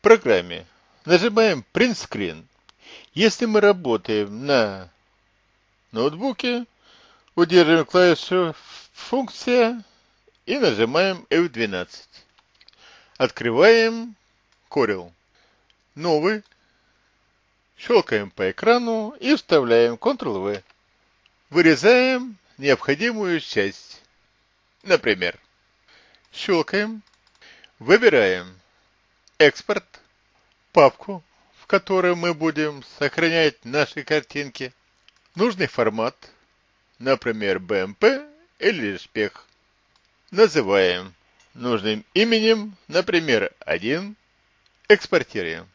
В программе нажимаем Print Screen. Если мы работаем на ноутбуке, удерживаем клавишу «Функция» и нажимаем F12. Открываем Corel. Новый. Щелкаем по экрану и вставляем Ctrl-V. Вырезаем необходимую часть. Например, щелкаем, выбираем экспорт, папку, в которой мы будем сохранять наши картинки, нужный формат, например, BMP или SPEC. Называем нужным именем, например, 1, экспортируем.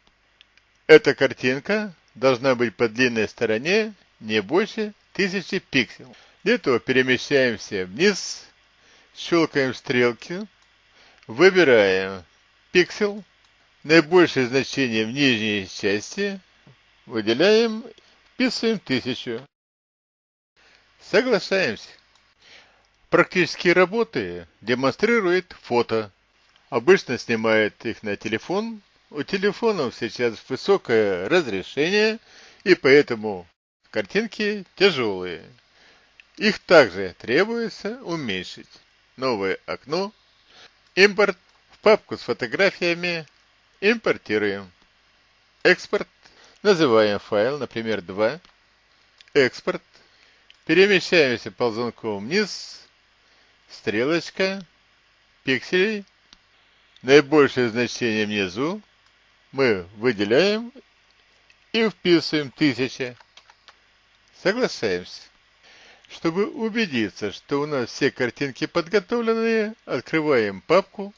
Эта картинка должна быть по длинной стороне не больше 1000 пикселей. Для этого перемещаемся вниз, щелкаем стрелки, выбираем пиксель, наибольшее значение в нижней части, выделяем, вписываем 1000. Соглашаемся. Практические работы демонстрирует фото. Обычно снимает их на телефон. У телефонов сейчас высокое разрешение, и поэтому картинки тяжелые. Их также требуется уменьшить. Новое окно. Импорт в папку с фотографиями. Импортируем. Экспорт. Называем файл, например, 2. Экспорт. Перемещаемся ползунком вниз. Стрелочка. Пикселей. Наибольшее значение внизу. Мы выделяем и вписываем 1000. Соглашаемся. Чтобы убедиться, что у нас все картинки подготовленные, открываем папку,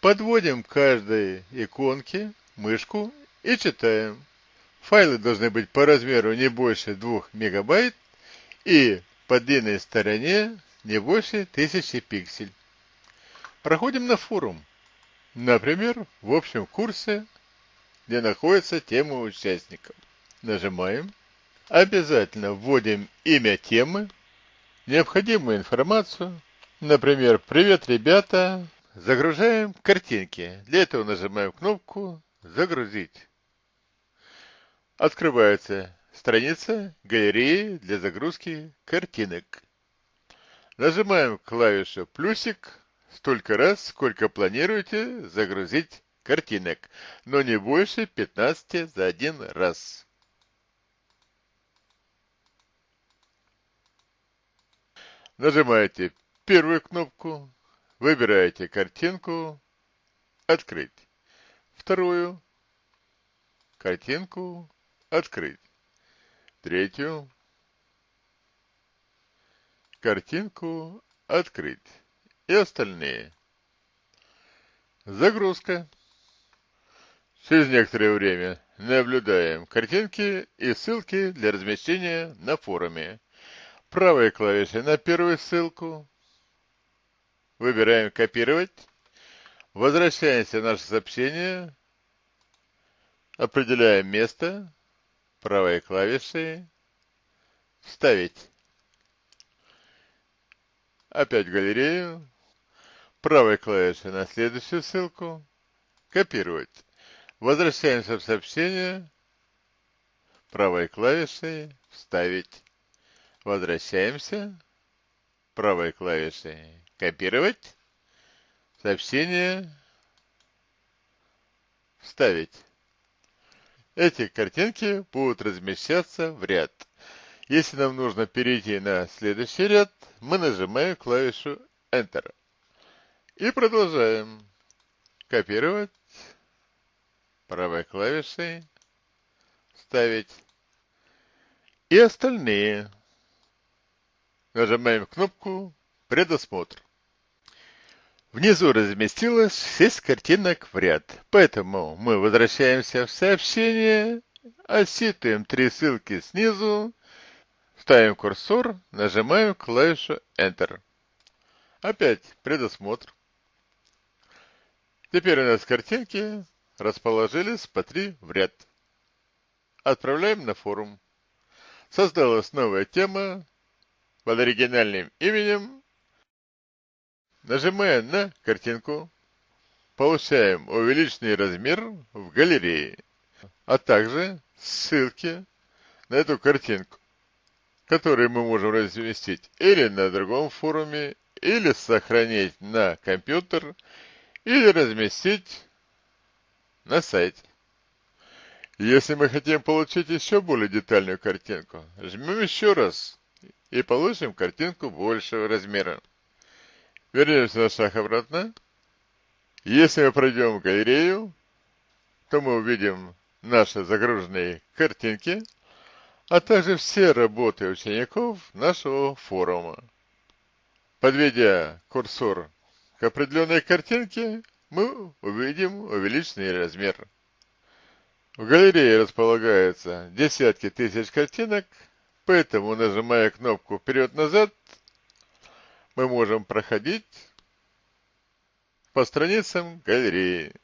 подводим к каждой иконке мышку и читаем. Файлы должны быть по размеру не больше 2 мегабайт и по длинной стороне не больше 1000 пиксель. Проходим на форум. Например, в общем курсе, где находится тема участников. Нажимаем. Обязательно вводим имя темы, необходимую информацию. Например, «Привет, ребята!» Загружаем картинки. Для этого нажимаем кнопку «Загрузить». Открывается страница галереи для загрузки картинок. Нажимаем клавишу «плюсик» столько раз, сколько планируете загрузить картинок, но не больше 15 за один раз. Нажимаете первую кнопку, выбираете картинку «Открыть». Вторую картинку «Открыть». Третью картинку «Открыть». И остальные. Загрузка. Через некоторое время наблюдаем картинки и ссылки для размещения на форуме правой клавишей на первую ссылку. Выбираем «Копировать». Возвращаемся в наше сообщение. Определяем место. Правой клавишей. «Вставить». Опять галерею. Правой клавишей на следующую ссылку. «Копировать». Возвращаемся в сообщение. Правой клавишей «Вставить». Возвращаемся. Правой клавишей копировать. Сообщение. Вставить. Эти картинки будут размещаться в ряд. Если нам нужно перейти на следующий ряд, мы нажимаем клавишу Enter. И продолжаем. Копировать. Правой клавишей. Ставить. И остальные. Нажимаем кнопку «Предосмотр». Внизу разместилось 6 картинок в ряд, поэтому мы возвращаемся в сообщение, оситываем три ссылки снизу, ставим курсор, нажимаем клавишу Enter. Опять предосмотр. Теперь у нас картинки расположились по три в ряд. Отправляем на форум. Создалась новая тема под оригинальным именем, нажимая на картинку, получаем увеличенный размер в галерее, а также ссылки на эту картинку, которую мы можем разместить или на другом форуме, или сохранить на компьютер, или разместить на сайте. Если мы хотим получить еще более детальную картинку, жмем еще раз и получим картинку большего размера. Вернемся на шаг обратно. Если мы пройдем галерею, то мы увидим наши загруженные картинки, а также все работы учеников нашего форума. Подведя курсор к определенной картинке, мы увидим увеличенный размер. В галерее располагаются десятки тысяч картинок, поэтому, нажимая кнопку «Вперед-назад», мы можем проходить по страницам галереи.